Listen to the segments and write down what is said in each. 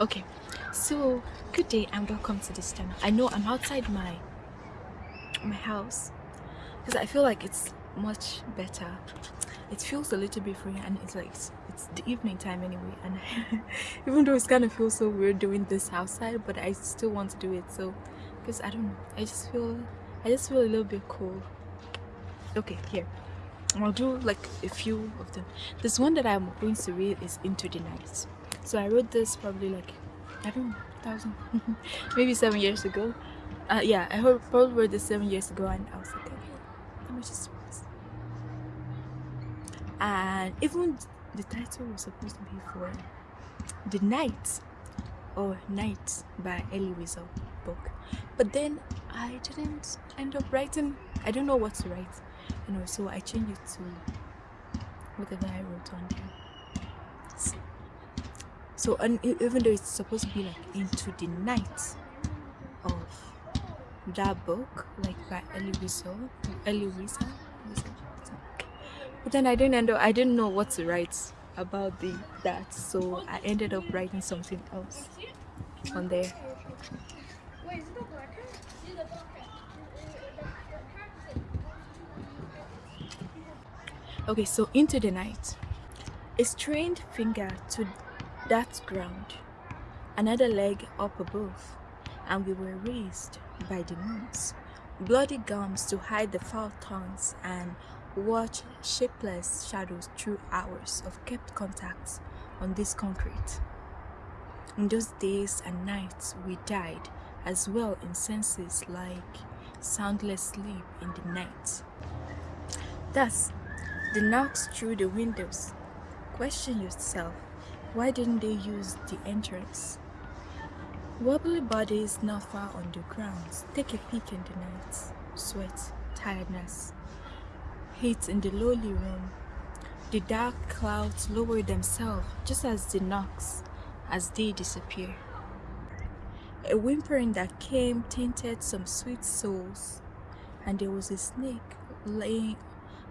okay. So good day and welcome to this channel i know i'm outside my my house because i feel like it's much better. It feels a little bit free and it's like it's, it's the evening time anyway and even though it's kind of feels so weird doing this outside but i still want to do it. So because i don't know. I just feel i just feel a little bit cool okay here. I'll do like a few of them. This one that i'm going to read is into the night so i wrote this probably like i don't know thousand maybe seven years ago. Uh yeah i probably wrote this seven years ago and i was like okay let me just read this. And even the title was supposed to be for the night or night by Elie Wiesel book. But then I didn't end up writing I don't know what to write. You know so I changed it to whatever I wrote on there so and even though it's supposed to be like into the night of that book like by Elie Wiesel Wiesel but then I didn't end up I didn't know what to write about the that so I ended up writing something else on there. Okay so into the night. A strained finger to that ground another leg up above and we were raised by the moons bloody gums to hide the foul tongues and watch shapeless shadows through hours of kept contact on this concrete in those days and nights we died as well in senses like soundless sleep in the night thus the knocks through the windows. Question yourself, why didn't they use the entrance? Wobbly bodies not far on the ground. Take a peek in the night. Sweat, tiredness, heat in the lowly room. The dark clouds lower themselves just as the knocks as they disappear. A whimpering that came tainted some sweet souls, and there was a snake laying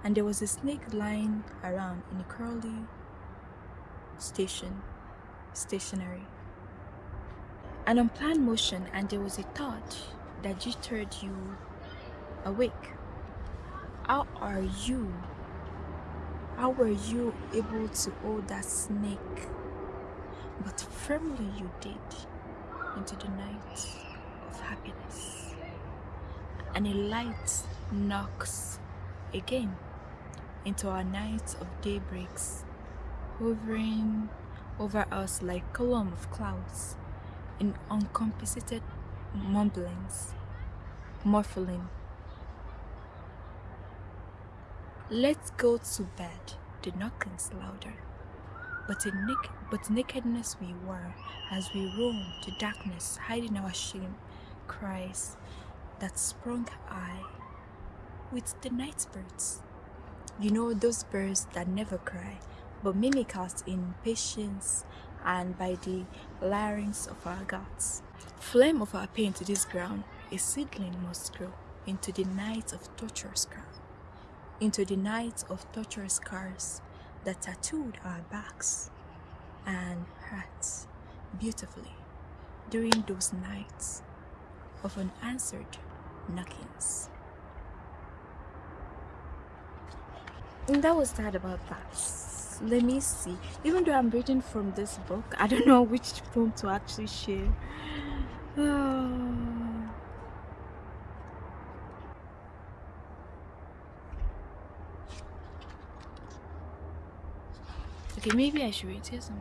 and there was a snake lying around in a curly station stationary. An unplanned motion and there was a thought that jittered you awake. How are you? How were you able to hold that snake? But firmly you did into the night of happiness. And a light knocks again into our nights of daybreaks, hovering over us like column of clouds in uncompensated mumblings, muffling. Let's go to bed, the knockings louder. But, naked, but nakedness we were as we roamed to darkness, hiding our shame, cries that sprung high with the night birds. You know those birds that never cry, but mimic us in patience and by the larynx of our guts. Flame of our pain to this ground, a seedling must grow into the night of torturous scars, into the night of torturous scars that tattooed our backs and hearts beautifully during those nights of unanswered knockings. and that was that about that let me see. Even though i'm reading from this book i don't know which poem to actually share. Okay maybe i should read. Here some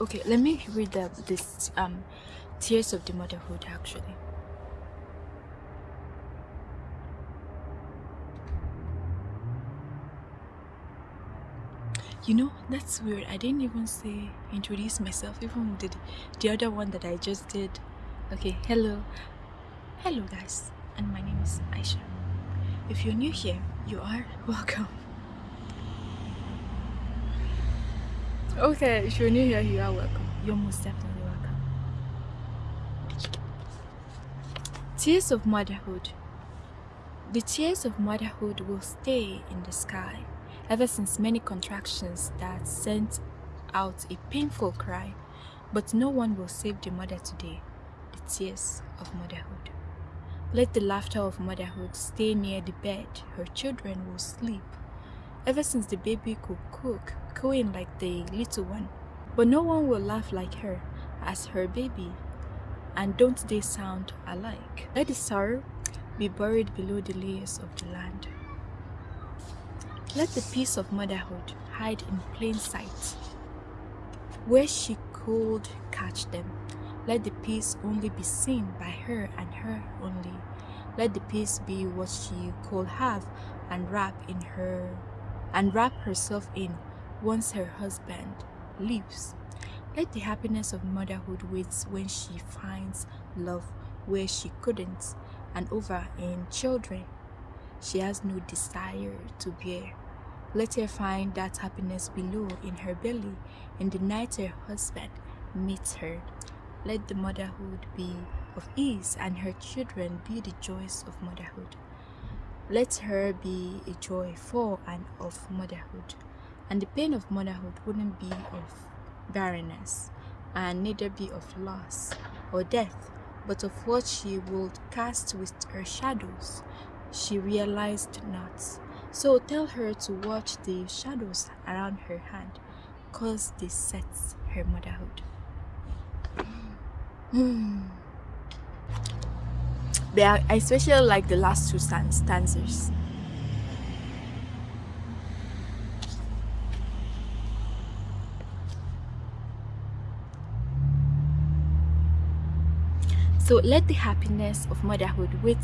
okay let me read the, this um tears of the motherhood actually you know that's weird. I didn't even say introduce myself even did the other one that i just did. Okay hello. Hello guys and my name is aisha. If you're new here you are welcome. Okay if you're new here you are welcome. You're most definitely welcome. Tears of motherhood. The tears of motherhood will stay in the sky ever since many contractions that sent out a painful cry, but no one will save the mother today, the tears of motherhood. Let the laughter of motherhood stay near the bed her children will sleep. Ever since the baby could cook, cooing like the little one, but no one will laugh like her as her baby. And don't they sound alike? Let the sorrow be buried below the layers of the land. Let the peace of motherhood hide in plain sight. Where she could catch them, let the peace only be seen by her and her only. Let the peace be what she could have and wrap in her and wrap herself in once her husband leaves. Let the happiness of motherhood wait when she finds love where she couldn't, and over in children she has no desire to bear. Let her find that happiness below in her belly in the night her husband meets her. Let the motherhood be of ease and her children be the joys of motherhood. Let her be a joy for and of motherhood. And the pain of motherhood wouldn't be of barrenness, and neither be of loss or death, but of what she would cast with her shadows. She realized not. So tell her to watch the shadows around her hand, cause they set her motherhood. Hmm. but I especially like the last two stanzas. So let the happiness of motherhood wait,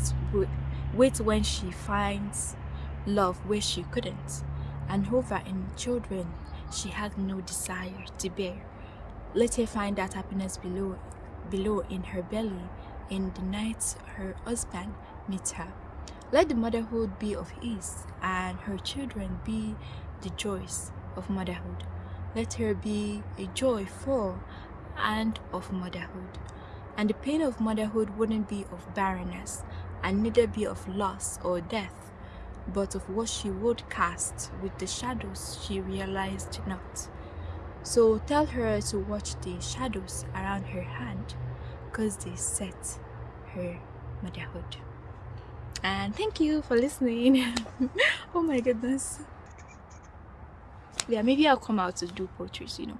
wait when she finds love where she couldn't, and over in children she had no desire to bear. Let her find that happiness below, below in her belly, in the night her husband meets her. Let the motherhood be of ease, and her children be the joys of motherhood. Let her be a joy for and of motherhood and the pain of motherhood wouldn't be of barrenness, and neither be of loss or death, but of what she would cast with the shadows she realized not. So tell her to watch the shadows around her hand, because they set her motherhood. And thank you for listening. oh my goodness. Yeah, maybe I'll come out to do poetry, you know.